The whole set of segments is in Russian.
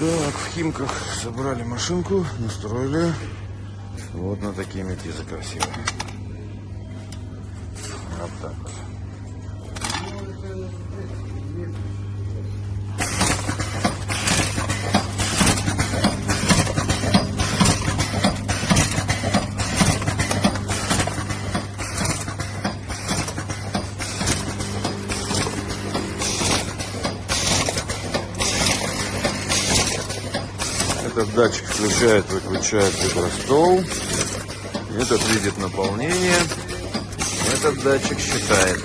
Так, в Химках собрали машинку, настроили. Вот на такие метизы красивые. Вот так вот. Этот датчик включает, выключает гидростол. Этот видит наполнение. Этот датчик считает.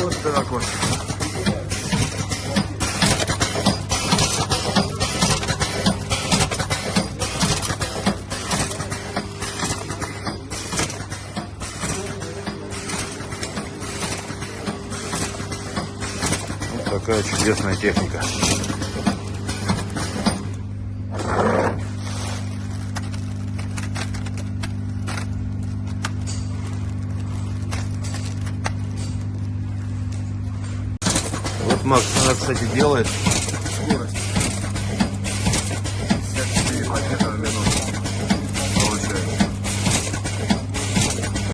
Вот так вот. Такая чудесная техника. Вот Макс, она, кстати, делает